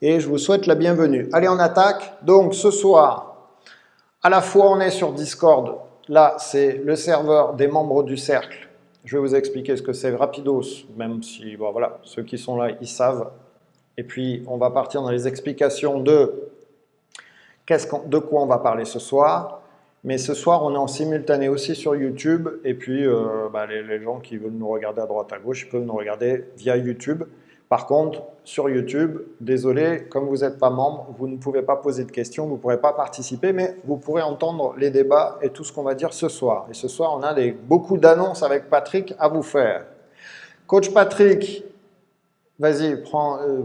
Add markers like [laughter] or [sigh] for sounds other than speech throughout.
et je vous souhaite la bienvenue. Allez, on attaque. Donc, ce soir, à la fois on est sur Discord, là c'est le serveur des membres du cercle. Je vais vous expliquer ce que c'est rapidos, même si bon, voilà, ceux qui sont là, ils savent. Et puis, on va partir dans les explications de, de quoi on va parler ce soir. Mais ce soir, on est en simultané aussi sur YouTube. Et puis, euh, bah, les, gens qui veulent nous regarder à droite, à gauche, ils peuvent nous regarder via YouTube. Par contre, sur YouTube, désolé, comme vous n'êtes pas membre, vous ne pouvez pas poser de questions, vous ne pourrez pas participer, mais vous pourrez entendre les débats et tout ce qu'on va dire ce soir. Et ce soir, on a beaucoup d'annonces avec Patrick à vous faire. Coach Patrick, vas-y, euh,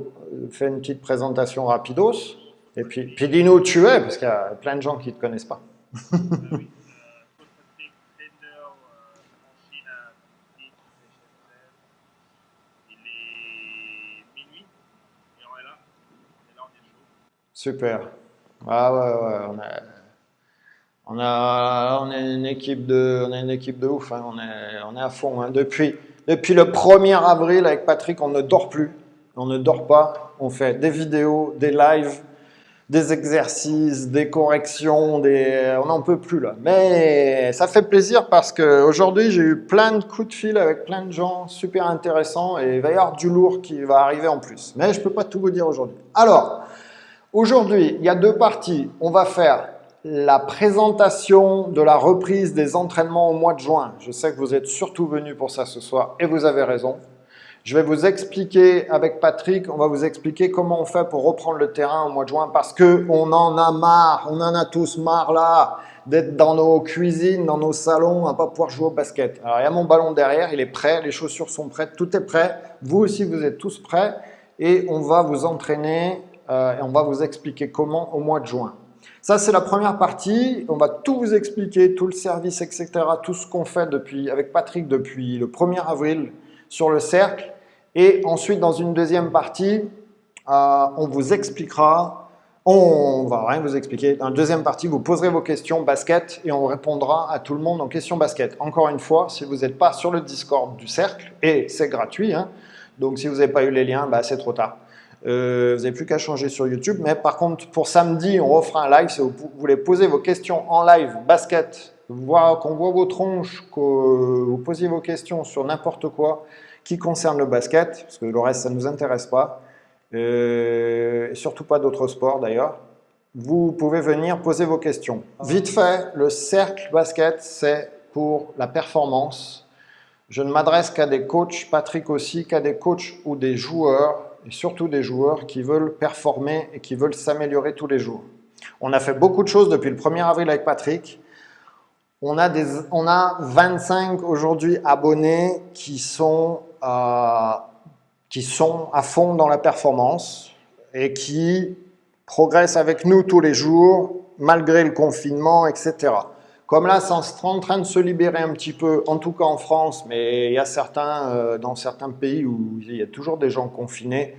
fais une petite présentation rapidos. Et puis, puis dis-nous où tu es, parce qu'il y a plein de gens qui ne te connaissent pas. Super. Ah ouais, on a, on a, on est une équipe de, on est une équipe de ouf. Hein. On est, on est à fond. Hein. Depuis, depuis le 1er avril avec Patrick, on ne dort plus. On ne dort pas. On fait des vidéos, des lives, des exercices, des corrections, on n'en peut plus là. Mais ça fait plaisir parce qu'aujourd'hui, j'ai eu plein de coups de fil avec plein de gens super intéressants et il va y avoir du lourd qui va arriver en plus. Mais je peux pas tout vous dire aujourd'hui. Alors, aujourd'hui, il y a deux parties. On va faire la présentation de la reprise des entraînements au mois de juin. Je sais que vous êtes surtout venus pour ça ce soir et vous avez raison. Je vais vous expliquer avec Patrick, on va vous expliquer comment on fait pour reprendre le terrain au mois de juin parce que on en a marre, on en a tous marre là d'être dans nos cuisines, dans nos salons, à pas pouvoir jouer au basket. Alors il y a mon ballon derrière, il est prêt, les chaussures sont prêtes, tout est prêt. Vous aussi vous êtes tous prêts et on va vous entraîner euh, et on va vous expliquer comment au mois de juin. Ça, c'est la première partie. On va tout vous expliquer, tout le service, etc. Tout ce qu'on fait depuis, avec Patrick depuis le 1er avril sur le cercle. Et ensuite, dans une deuxième partie, euh, on vous expliquera, on va rien vous expliquer. Dans la deuxième partie, vous poserez vos questions basket et on répondra à tout le monde en questions basket. Encore une fois, si vous n'êtes pas sur le Discord du cercle, et c'est gratuit, hein, donc si vous n'avez pas eu les liens, bah, c'est trop tard. Euh, vous n'avez plus qu'à changer sur YouTube. Mais par contre, pour samedi, on refera un live. Si vous voulez poser vos questions en live basket, qu'on voit vos tronches, que vous posiez vos questions sur n'importe quoi, qui concerne le basket, parce que le reste, ça ne nous intéresse pas, euh, et surtout pas d'autres sports d'ailleurs, vous pouvez venir poser vos questions. Vite fait, le cercle basket, c'est pour la performance. Je ne m'adresse qu'à des coachs, Patrick aussi, qu'à des coachs ou des joueurs, et surtout des joueurs qui veulent performer et qui veulent s'améliorer tous les jours. On a fait beaucoup de choses depuis le 1er avril avec Patrick. On a, des, on a 25 aujourd'hui abonnés qui sont qui sont à fond dans la performance et qui progressent avec nous tous les jours, malgré le confinement, etc. Comme là, c'est en train de se libérer un petit peu, en tout cas en France, mais il y a certains, euh, dans certains pays où il y a toujours des gens confinés,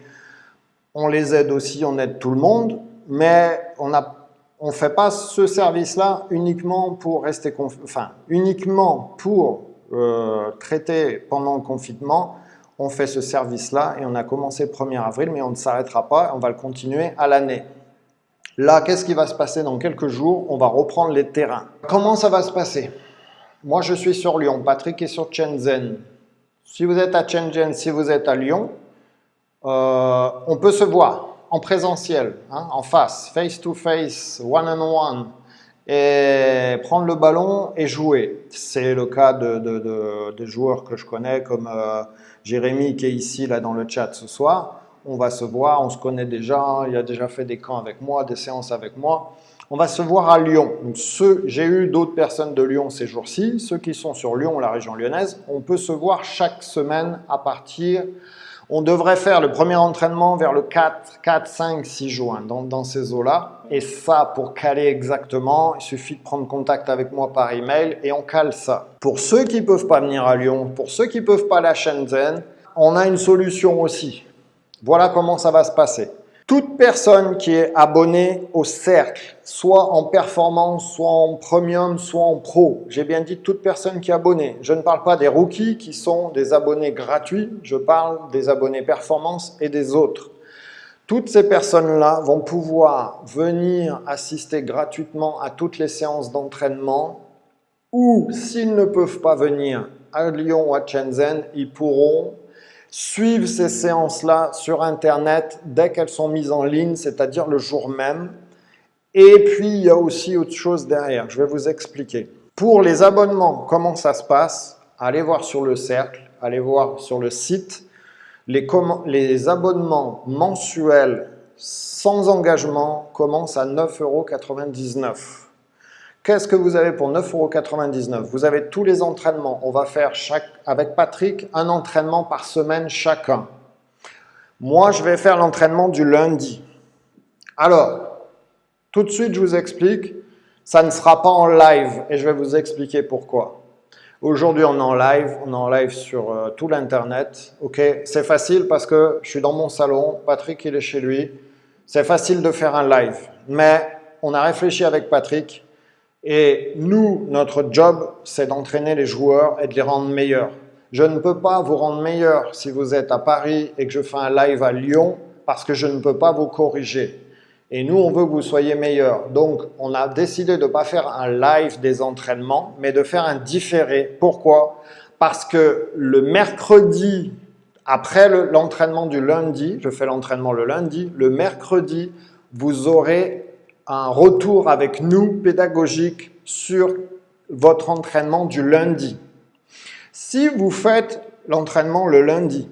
on les aide aussi, on aide tout le monde, mais on ne fait pas ce service-là uniquement pour rester, enfin, uniquement pour euh, traité pendant le confinement, on fait ce service-là et on a commencé le 1er avril, mais on ne s'arrêtera pas, on va le continuer à l'année. Là, qu'est-ce qui va se passer dans quelques jours? On va reprendre les terrains. Comment ça va se passer? Moi, je suis sur Lyon, Patrick est sur Shenzhen. Si vous êtes à Shenzhen, si vous êtes à Lyon, euh, on peut se voir en présentiel, hein, en face, face to face, one on one et prendre le ballon et jouer. C'est le cas de, joueurs que je connais comme euh, Jérémy qui est ici là dans le chat ce soir. On va se voir, on se connaît déjà, il a déjà fait des camps avec moi, des séances avec moi. On va se voir à Lyon. J'ai eu d'autres personnes de Lyon ces jours-ci. Ceux qui sont sur Lyon, la région lyonnaise, on peut se voir chaque semaine à partir on devrait faire le premier entraînement vers le 4, 4 5, 6 juin, dans, ces eaux-là. Et ça, pour caler exactement, il suffit de prendre contact avec moi par email et on cale ça. Pour ceux qui ne peuvent pas venir à Lyon, pour ceux qui ne peuvent pas aller à Shenzhen, on a une solution aussi. Voilà comment ça va se passer. Toute personne qui est abonnée au cercle, soit en performance, soit en premium, soit en pro, j'ai bien dit toute personne qui est abonnée. Je ne parle pas des rookies qui sont des abonnés gratuits, je parle des abonnés performance et des autres. Toutes ces personnes-là vont pouvoir venir assister gratuitement à toutes les séances d'entraînement ou s'ils ne peuvent pas venir à Lyon ou à Shenzhen, ils pourront suivre ces séances-là sur Internet dès qu'elles sont mises en ligne, c'est-à-dire le jour même. Et puis, il y a aussi autre chose derrière, je vais vous expliquer. Pour les abonnements, comment ça se passe? Allez voir sur le cercle, allez voir sur le site. Les, les abonnements mensuels sans engagement commencent à 9,99 euros. Qu'est-ce que vous avez pour 9,99 euros Vous avez tous les entraînements. On va faire avec Patrick un entraînement par semaine chacun. Moi, je vais faire l'entraînement du lundi. Alors, tout de suite, je vous explique, ça ne sera pas en live et je vais vous expliquer pourquoi. Aujourd'hui, on est en live, on est en live sur euh, tout l'Internet. C'est facile parce que je suis dans mon salon, Patrick il est chez lui. C'est facile de faire un live, mais on a réfléchi avec Patrick et nous, notre job, c'est d'entraîner les joueurs et de les rendre meilleurs. Je ne peux pas vous rendre meilleur si vous êtes à Paris et que je fais un live à Lyon parce que je ne peux pas vous corriger. Et nous, on veut que vous soyez meilleurs. Donc, on a décidé de ne pas faire un live des entraînements, mais de faire un différé. Pourquoi? Parce que le mercredi, après l'entraînement du lundi, je fais l'entraînement le lundi, le mercredi, vous aurez un retour avec nous pédagogique sur votre entraînement du lundi. Si vous faites l'entraînement le lundi,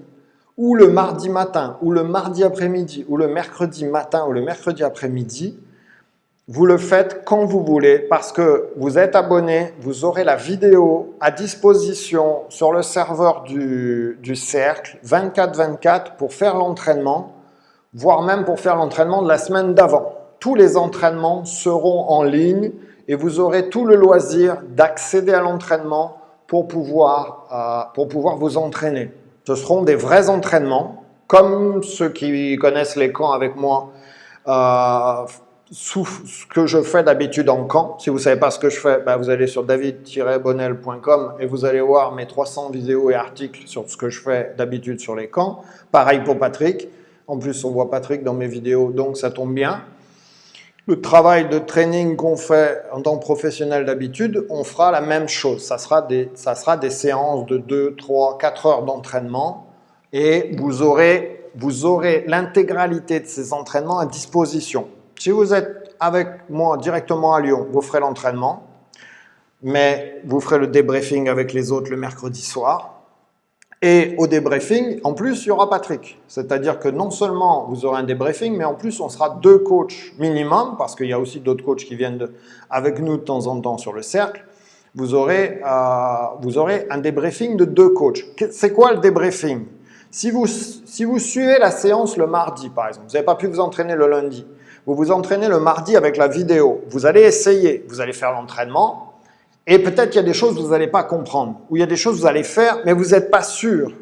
ou le mardi matin, ou le mardi après-midi, ou le mercredi matin, ou le mercredi après-midi, vous le faites quand vous voulez parce que vous êtes abonné, vous aurez la vidéo à disposition sur le serveur du, du cercle 24-24 pour faire l'entraînement, voire même pour faire l'entraînement de la semaine d'avant tous les entraînements seront en ligne et vous aurez tout le loisir d'accéder à l'entraînement pour, pouvoir, euh, pour pouvoir vous entraîner. Ce seront des vrais entraînements, comme ceux qui connaissent les camps avec moi, euh, ce que je fais d'habitude en camp. Si vous ne savez pas ce que je fais, ben, vous allez sur david-bonnel.com et vous allez voir mes 300 vidéos et articles sur ce que je fais d'habitude sur les camps. Pareil pour Patrick. En plus, on voit Patrick dans mes vidéos, donc ça tombe bien. Le travail de training qu'on fait en tant que professionnel d'habitude, on fera la même chose. Ça sera des, ça sera des séances de 2, 3, 4 heures d'entraînement et vous aurez, vous aurez l'intégralité de ces entraînements à disposition. Si vous êtes avec moi directement à Lyon, vous ferez l'entraînement, mais vous ferez le débriefing avec les autres le mercredi soir. Et au débriefing, en plus, il y aura Patrick. C'est-à-dire que non seulement vous aurez un débriefing, mais en plus, on sera deux coachs minimum, parce qu'il y a aussi d'autres coachs qui viennent avec nous de temps en temps sur le cercle. Vous aurez, euh, vous aurez un débriefing de deux coachs. C'est quoi le débriefing? Si vous, si vous suivez la séance le mardi, par exemple, vous n'avez pas pu vous entraîner le lundi, vous vous entraînez le mardi avec la vidéo, vous allez essayer, vous allez faire l'entraînement, et peut-être qu'il y a des choses que vous n'allez pas comprendre, ou il y a des choses que vous allez faire, mais vous n'êtes pas sûr.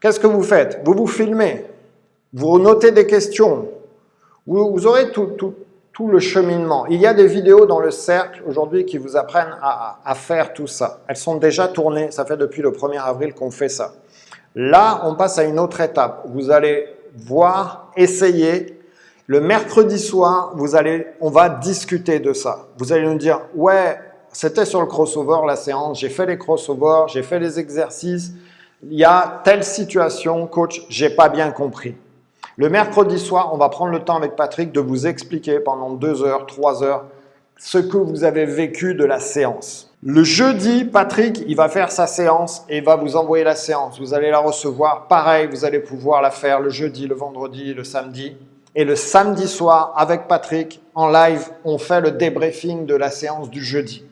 Qu'est-ce que vous faites? Vous vous filmez, vous notez des questions, vous, aurez tout, le cheminement. Il y a des vidéos dans le cercle aujourd'hui qui vous apprennent à, à, faire tout ça. Elles sont déjà tournées, ça fait depuis le 1er avril qu'on fait ça. Là, on passe à une autre étape. Vous allez voir, essayer. Le mercredi soir, vous allez, on va discuter de ça. Vous allez nous dire, ouais, c'était sur le crossover la séance, j'ai fait les crossovers, j'ai fait les exercices, il y a telle situation, coach, j'ai pas bien compris. Le mercredi soir, on va prendre le temps avec Patrick de vous expliquer pendant deux heures, trois heures, ce que vous avez vécu de la séance. Le jeudi, Patrick, il va faire sa séance et va vous envoyer la séance. Vous allez la recevoir. Pareil, vous allez pouvoir la faire le jeudi, le vendredi, le samedi. Et le samedi soir, avec Patrick, en live, on fait le débriefing de la séance du jeudi.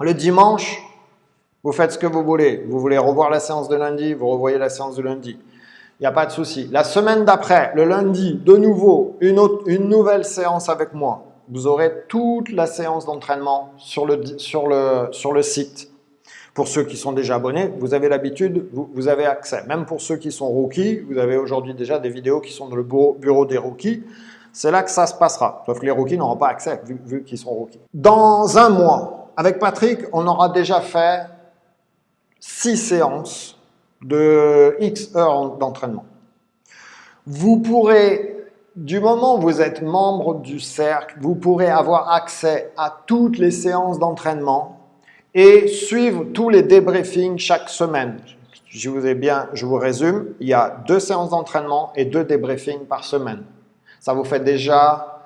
Le dimanche, vous faites ce que vous voulez. Vous voulez revoir la séance de lundi, vous revoyez la séance de lundi. Il n'y a pas de souci. La semaine d'après, le lundi, de nouveau, une, une nouvelle séance avec moi. Vous aurez toute la séance d'entraînement sur le, sur, le, sur le site. Pour ceux qui sont déjà abonnés, vous avez l'habitude, vous, avez accès. Même pour ceux qui sont rookies, vous avez aujourd'hui déjà des vidéos qui sont dans le bureau, bureau des rookies. C'est là que ça se passera. Sauf que les rookies n'auront pas accès vu, vu qu'ils sont rookies. Dans un mois, avec Patrick, on aura déjà fait six séances de X heures d'entraînement. Vous pourrez, du moment où vous êtes membre du cercle, vous pourrez avoir accès à toutes les séances d'entraînement et suivre tous les débriefings chaque semaine. Je vous ai bien, je vous résume, il y a deux séances d'entraînement et deux débriefings par semaine. Ça vous fait déjà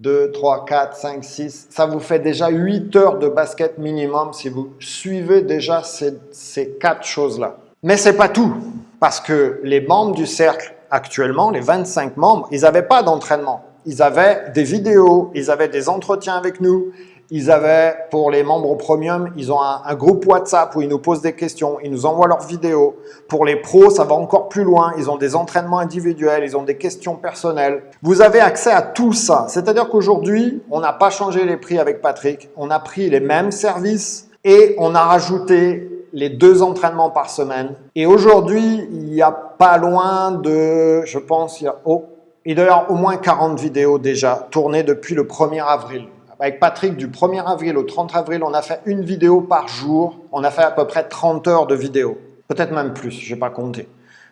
2, 3, 4, 5, 6, ça vous fait déjà 8 heures de basket minimum si vous suivez déjà ces, ces quatre choses-là. Mais c'est pas tout, parce que les membres du cercle actuellement, les 25 membres, ils n'avaient pas d'entraînement. Ils avaient des vidéos, ils avaient des entretiens avec nous, ils avaient, pour les membres premium, ils ont un, groupe WhatsApp où ils nous posent des questions, ils nous envoient leurs vidéos. Pour les pros, ça va encore plus loin. Ils ont des entraînements individuels, ils ont des questions personnelles. Vous avez accès à tout ça. C'est-à-dire qu'aujourd'hui, on n'a pas changé les prix avec Patrick. On a pris les mêmes services et on a rajouté les deux entraînements par semaine. Et aujourd'hui, il n'y a pas loin de, je pense, il y a, oh, il doit y avoir au moins 40 vidéos déjà tournées depuis le 1er avril. Avec Patrick, du 1er avril au 30 avril, on a fait une vidéo par jour. On a fait à peu près 30 heures de vidéo. Peut-être même plus, je n'ai pas compté.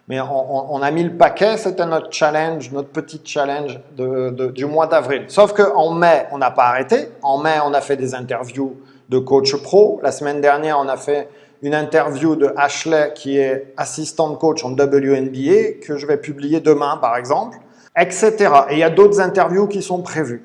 Mais on, a mis le paquet, c'était notre challenge, notre petit challenge du mois d'avril. Sauf qu'en mai, on n'a pas arrêté. En mai, on a fait des interviews de coach pro. La semaine dernière, on a fait une interview de Ashley, qui est assistante coach en WNBA, que je vais publier demain, par exemple, etc. Et il y a d'autres interviews qui sont prévues.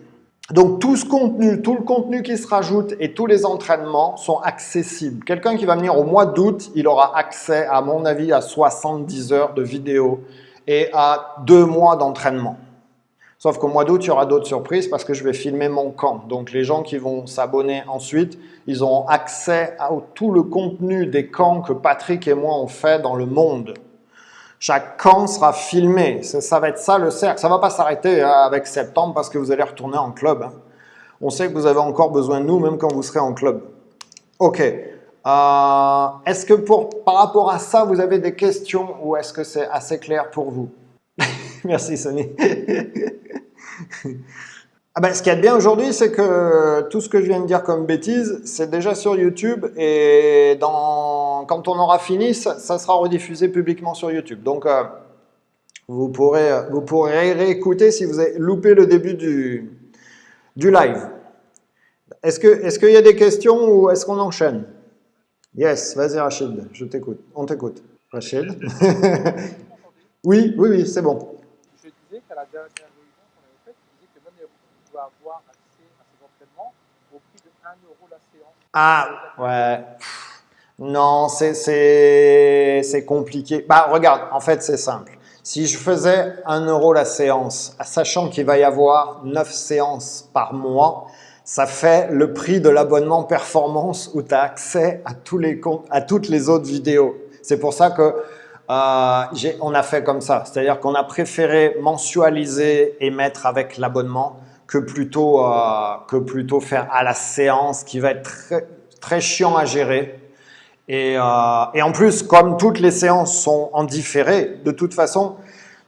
Donc tout ce contenu, tout le contenu qui se rajoute et tous les entraînements sont accessibles. Quelqu'un qui va venir au mois d'août, il aura accès, à mon avis, à 70 heures de vidéo et à deux mois d'entraînement. Sauf qu'au mois d'août, il y aura d'autres surprises parce que je vais filmer mon camp. Donc les gens qui vont s'abonner ensuite, ils auront accès à tout le contenu des camps que Patrick et moi on fait dans le monde. Chaque camp sera filmé. Ça va être ça le cercle. Ça ne va pas s'arrêter hein, avec septembre parce que vous allez retourner en club. Hein. On sait que vous avez encore besoin de nous même quand vous serez en club. Ok. Euh, est-ce que pour, par rapport à ça, vous avez des questions ou est-ce que c'est assez clair pour vous? [laughs] Merci Sonny. [laughs] Ah ben, ce qu'il y a de bien aujourd'hui, c'est que tout ce que je viens de dire comme bêtise, c'est déjà sur YouTube et quand on aura fini, ça, sera rediffusé publiquement sur YouTube. Donc, euh, vous, pourrez, vous pourrez réécouter si vous avez loupé le début du, du live. Est-ce qu'il est y a des questions ou est-ce qu'on enchaîne? Yes, vas-y Rachid, je t'écoute. On t'écoute. Rachid? [laughs] Oui, oui, oui, c'est bon. Je disais qu'à la dernière Ah, ouais. Non, c'est compliqué. Bah, regarde, en fait, c'est simple. Si je faisais 1 euro la séance, sachant qu'il va y avoir 9 séances par mois, ça fait le prix de l'abonnement performance où tu as accès à, tous les, à toutes les autres vidéos. C'est pour ça que euh, on a fait comme ça. C'est-à-dire qu'on a préféré mensualiser et mettre avec l'abonnement que plutôt, euh, que plutôt faire à la séance qui va être très, très chiant à gérer. Et, euh, et, en plus, comme toutes les séances sont en différé, de toute façon,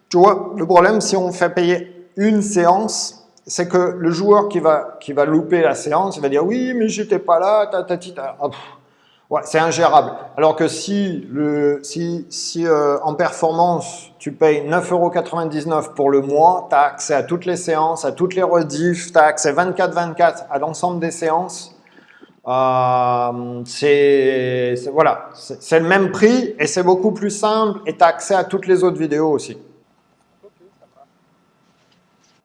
tu vois, le problème, si on fait payer une séance, c'est que le joueur qui va, qui va louper la séance, il va dire « oui, mais j'étais pas là, ta, ta, C'est ingérable. Alors que si, le, si, si euh, en performance, tu payes 9,99€ pour le mois, tu as accès à toutes les séances, à toutes les rediffs, tu as accès 24-24 à l'ensemble des séances. Euh, c'est voilà, le même prix et c'est beaucoup plus simple et tu as accès à toutes les autres vidéos aussi.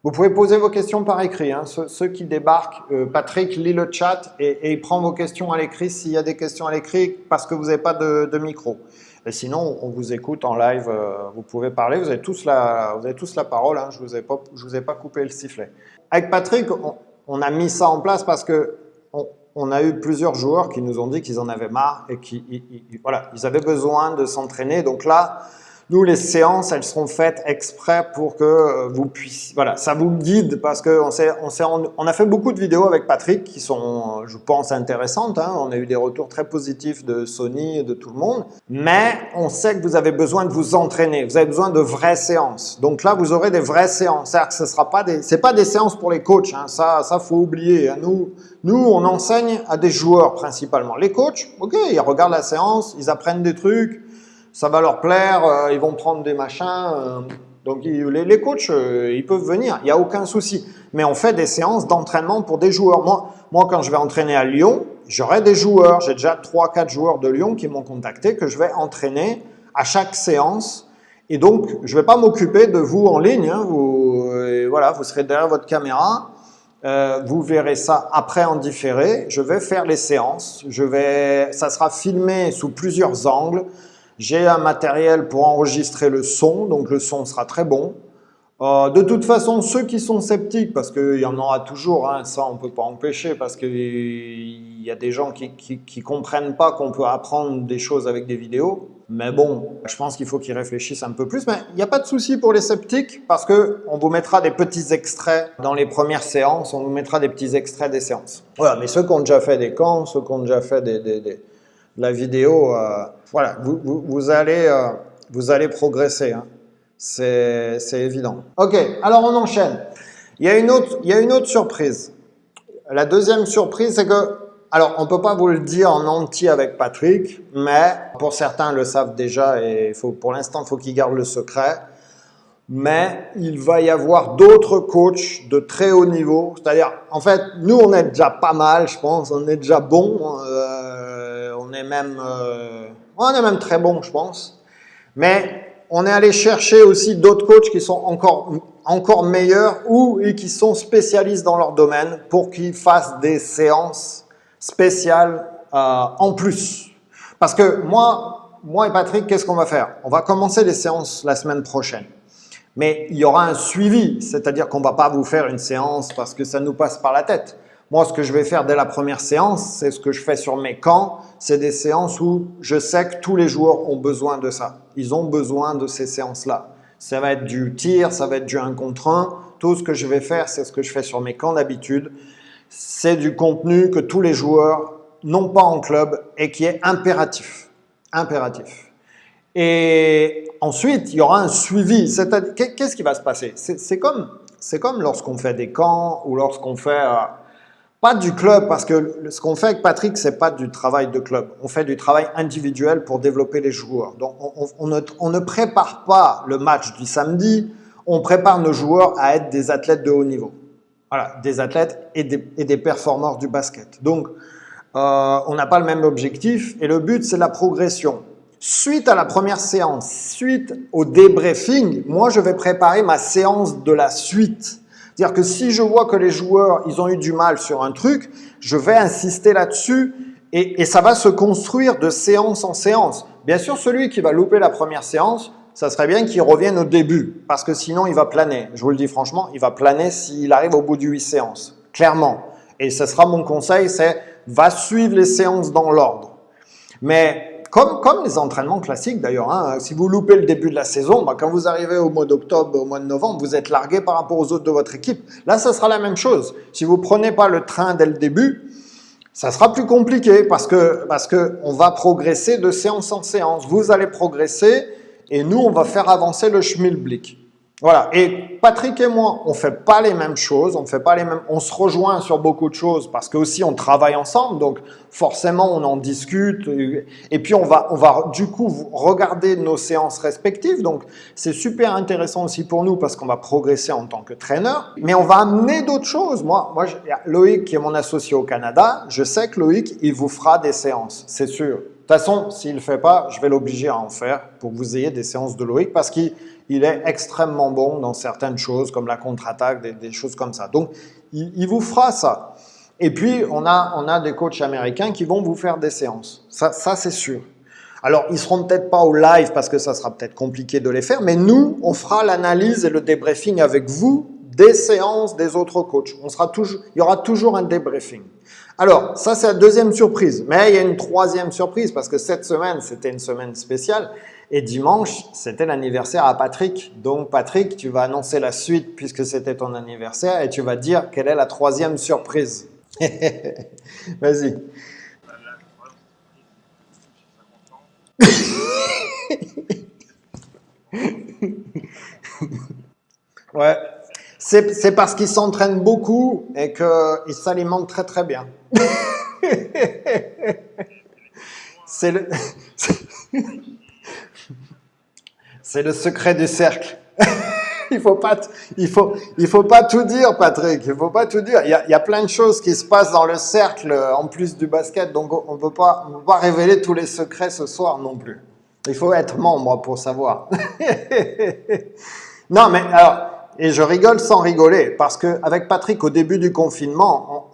Vous pouvez poser vos questions par écrit. Hein. Ceux, qui débarquent, euh, Patrick lit le chat et, il prend vos questions à l'écrit s'il y a des questions à l'écrit parce que vous n'avez pas de, micro. Et sinon, on vous écoute en live, euh, vous pouvez parler, vous avez tous la, vous avez tous la parole, hein. je vous, ai pas, je vous ai pas coupé le sifflet. Avec Patrick, on, a mis ça en place parce que on, a eu plusieurs joueurs qui nous ont dit qu'ils en avaient marre et qu'ils voilà, ils avaient besoin de s'entraîner. Donc là, nous, les séances, elles seront faites exprès pour que euh, vous puissiez... Voilà, ça vous guide parce qu'on on, on a fait beaucoup de vidéos avec Patrick qui sont, je pense, intéressantes. Hein. On a eu des retours très positifs de Sony et de tout le monde. Mais on sait que vous avez besoin de vous entraîner. Vous avez besoin de vraies séances. Donc là, vous aurez des vraies séances. C'est-à-dire que ce sera pas des... Pas des séances pour les coachs. Hein. Ça, ça faut oublier. Hein. Nous, nous, on enseigne à des joueurs principalement. Les coachs, ok, ils regardent la séance, ils apprennent des trucs ça va leur plaire, euh, ils vont prendre des machins. Euh, Donc les, les coachs, euh, ils peuvent venir, il n'y a aucun souci. Mais on fait des séances d'entraînement pour des joueurs. Moi, moi, quand je vais entraîner à Lyon, j'aurai des joueurs. J'ai déjà 3-4 joueurs de Lyon qui m'ont contacté que je vais entraîner à chaque séance. Et donc, je ne vais pas m'occuper de vous en ligne. Hein. Vous, voilà, vous serez derrière votre caméra. Vous verrez ça après en différé. Je vais faire les séances. Je vais, ça sera filmé sous plusieurs angles. J'ai un matériel pour enregistrer le son, donc le son sera très bon. Euh, de toute façon, ceux qui sont sceptiques, parce qu'il y en aura toujours, hein, ça on ne peut pas empêcher, parce qu'il y a des gens qui ne comprennent pas qu'on peut apprendre des choses avec des vidéos. Mais bon, je pense qu'il faut qu'ils réfléchissent un peu plus. Mais il n'y a pas de souci pour les sceptiques, parce qu'on vous mettra des petits extraits dans les premières séances, on vous mettra des petits extraits des séances. Voilà, mais ceux qui ont déjà fait des camps, ceux qui ont déjà fait des, des la vidéo, euh, voilà, vous, allez, euh, vous allez progresser. Hein. C'est évident. Ok, alors on enchaîne. Il y, a une autre, il y a une autre surprise. La deuxième surprise, c'est que, alors on ne peut pas vous le dire en entier avec Patrick, mais pour certains le savent déjà et pour l'instant, il faut qu'ils gardent le secret. Mais il va y avoir d'autres coachs de très haut niveau. C'est-à-dire, en fait, nous, on est déjà pas mal, je pense. On est déjà bon. Euh, on est même, euh, on est même très bon, je pense. Mais on est allé chercher aussi d'autres coachs qui sont encore, encore meilleurs ou et qui sont spécialistes dans leur domaine pour qu'ils fassent des séances spéciales euh, en plus. Parce que moi, moi et Patrick, qu'est-ce qu'on va faire? On va commencer les séances la semaine prochaine. Mais il y aura un suivi, c'est-à-dire qu'on ne va pas vous faire une séance parce que ça nous passe par la tête. Moi, ce que je vais faire dès la première séance, c'est ce que je fais sur mes camps, c'est des séances où je sais que tous les joueurs ont besoin de ça. Ils ont besoin de ces séances-là. Ça va être du tir, ça va être du 1 contre 1. Tout ce que je vais faire, c'est ce que je fais sur mes camps d'habitude. C'est du contenu que tous les joueurs n'ont pas en club et qui est impératif. Impératif. Et ensuite, il y aura un suivi. Qu'est-ce qui va se passer? C'est comme, comme lorsqu'on fait des camps ou lorsqu'on fait... Pas du club, parce que ce qu'on fait avec Patrick, c'est pas du travail de club. On fait du travail individuel pour développer les joueurs. Donc, on, ne, prépare pas le match du samedi, on prépare nos joueurs à être des athlètes de haut niveau. Voilà, des athlètes et des, et des performeurs du basket. Donc, euh, on n'a pas le même objectif et le but, c'est la progression. Suite à la première séance, suite au débriefing, moi, je vais préparer ma séance de la suite. C'est-à-dire que si je vois que les joueurs, ils ont eu du mal sur un truc, je vais insister là-dessus et, ça va se construire de séance en séance. Bien sûr, celui qui va louper la première séance, ça serait bien qu'il revienne au début, parce que sinon il va planer. Je vous le dis franchement, il va planer s'il arrive au bout de huit séances, clairement. Et ce sera mon conseil, c'est va suivre les séances dans l'ordre. Mais comme, comme les entraînements classiques d'ailleurs, hein, si vous loupez le début de la saison, bah, quand vous arrivez au mois d'octobre, au mois de novembre, vous êtes largué par rapport aux autres de votre équipe. Là, ça sera la même chose. Si vous prenez pas le train dès le début, ça sera plus compliqué parce que, parce que on va progresser de séance en séance. Vous allez progresser et nous, on va faire avancer le schmilblick. Voilà. Et Patrick et moi, on fait pas les mêmes choses, on fait pas les mêmes, on se rejoint sur beaucoup de choses parce que aussi on travaille ensemble, donc forcément on en discute et puis on va, on va du coup regarder nos séances respectives. Donc c'est super intéressant aussi pour nous parce qu'on va progresser en tant que trainer, mais on va amener d'autres choses. Moi, moi, Loïc qui est mon associé au Canada, je sais que Loïc il vous fera des séances, c'est sûr. Toute façon, s'il ne fait pas, je vais l'obliger à en faire pour que vous ayez des séances de Loïc parce qu'il il est extrêmement bon dans certaines choses, comme la contre-attaque, des, choses comme ça. Donc, il, vous fera ça. Et puis, on a, on a des coachs américains qui vont vous faire des séances. Ça, ça c'est sûr. Alors, ils seront peut-être pas au live parce que ça sera peut-être compliqué de les faire, mais nous, on fera l'analyse et le débriefing avec vous des séances des autres coachs. On sera toujours, il y aura toujours un débriefing. Alors, ça c'est la deuxième surprise. Mais il y a une troisième surprise parce que cette semaine, c'était une semaine spéciale. Et dimanche, c'était l'anniversaire à Patrick. Donc Patrick, tu vas annoncer la suite puisque c'était ton anniversaire et tu vas dire quelle est la troisième surprise. [laughs] Vas-y. [laughs] ouais. C'est parce qu'il s'entraîne beaucoup et qu'il s'alimente très très bien. [laughs] [laughs] C'est le... Secret du cercle. [laughs] il faut il faut, il faut pas tout dire, Patrick. Il faut pas tout dire. Il y, a, plein de choses qui se passent dans le cercle en plus du basket, donc on ne peut peut pas révéler tous les secrets ce soir non plus. Il faut être membre pour savoir. non, mais alors, et je rigole sans rigoler, parce que avec Patrick, au début du confinement,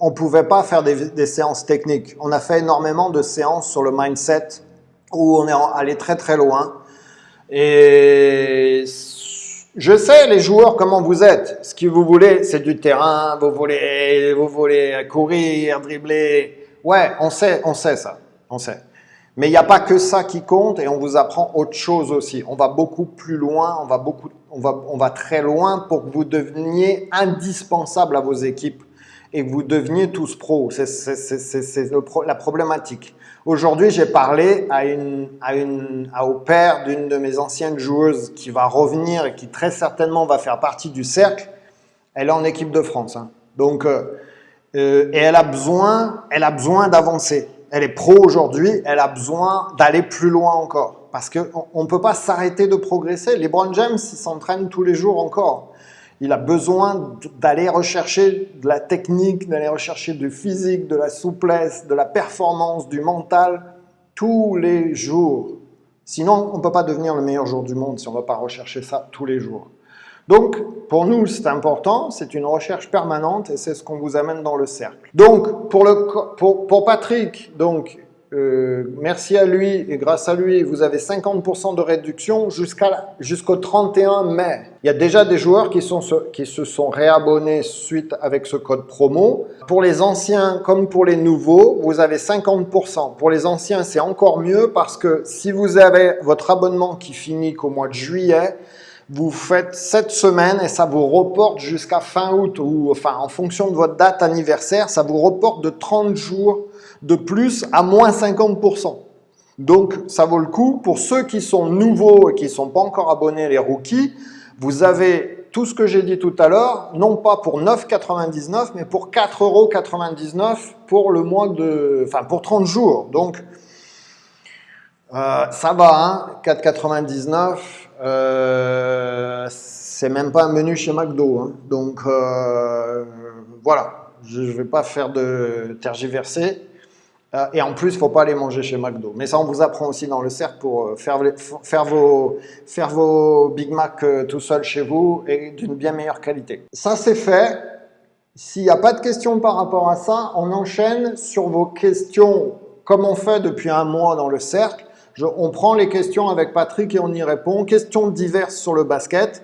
on ne pouvait pas faire des, des, séances techniques. On a fait énormément de séances sur le mindset, où on est allé très très loin. Et je sais, les joueurs, comment vous êtes. Ce que vous voulez, c'est du terrain, vous voulez, vous voulez courir, dribbler. Ouais, on sait, on sait ça, on sait. Mais il n'y a pas que ça qui compte et on vous apprend autre chose aussi. On va beaucoup plus loin, on va, beaucoup, on va, on va très loin pour que vous deveniez indispensable à vos équipes et que vous deveniez tous pros. C'est la problématique. Aujourd'hui, j'ai parlé à une, à une, à, au père d'une de mes anciennes joueuses qui va revenir et qui très certainement va faire partie du cercle. Elle est en équipe de France. Hein. Donc, euh, euh, et elle a besoin, elle a besoin d'avancer. Elle est pro aujourd'hui, elle a besoin d'aller plus loin encore. Parce qu'on ne peut pas s'arrêter de progresser. LeBron James, il s'entraîne tous les jours encore. Il a besoin d'aller rechercher de la technique, d'aller rechercher du physique, de la souplesse, de la performance, du mental, tous les jours. Sinon, on ne peut pas devenir le meilleur jour du monde si on ne va pas rechercher ça tous les jours. Donc, pour nous, c'est important, c'est une recherche permanente et c'est ce qu'on vous amène dans le cercle. Donc, pour, Patrick, donc, euh, merci à lui et grâce à lui, vous avez 50% de réduction jusqu'au 31 mai. Il y a déjà des joueurs qui, qui se sont réabonnés suite avec ce code promo. Pour les anciens comme pour les nouveaux, vous avez 50%. Pour les anciens, c'est encore mieux parce que si vous avez votre abonnement qui finit qu'au mois de juillet, vous faites 7 semaines et ça vous reporte jusqu'à fin août ou enfin en fonction de votre date anniversaire, ça vous reporte de 30 jours de plus à moins 50%. Donc, ça vaut le coup. Pour ceux qui sont nouveaux et qui ne sont pas encore abonnés, les rookies, vous avez tout ce que j'ai dit tout à l'heure, non pas pour 9,99, mais pour 4,99€ pour le mois de... Enfin, pour 30 jours. Donc, euh, ça va, hein, 4,99, euh, c'est même pas un menu chez McDo. Hein. Donc, euh, voilà, je ne vais pas faire de tergiverser. Euh, et en plus, il ne faut pas aller manger chez McDo. Mais ça, on vous apprend aussi dans le cercle pour euh, faire, vos, faire vos Big Mac euh, tout seul chez vous et d'une bien meilleure qualité. Ça, c'est fait. S'il n'y a pas de questions par rapport à ça, on enchaîne sur vos questions comme on fait depuis un mois dans le cercle. Je, on prend les questions avec Patrick et on y répond. Questions diverses sur le basket.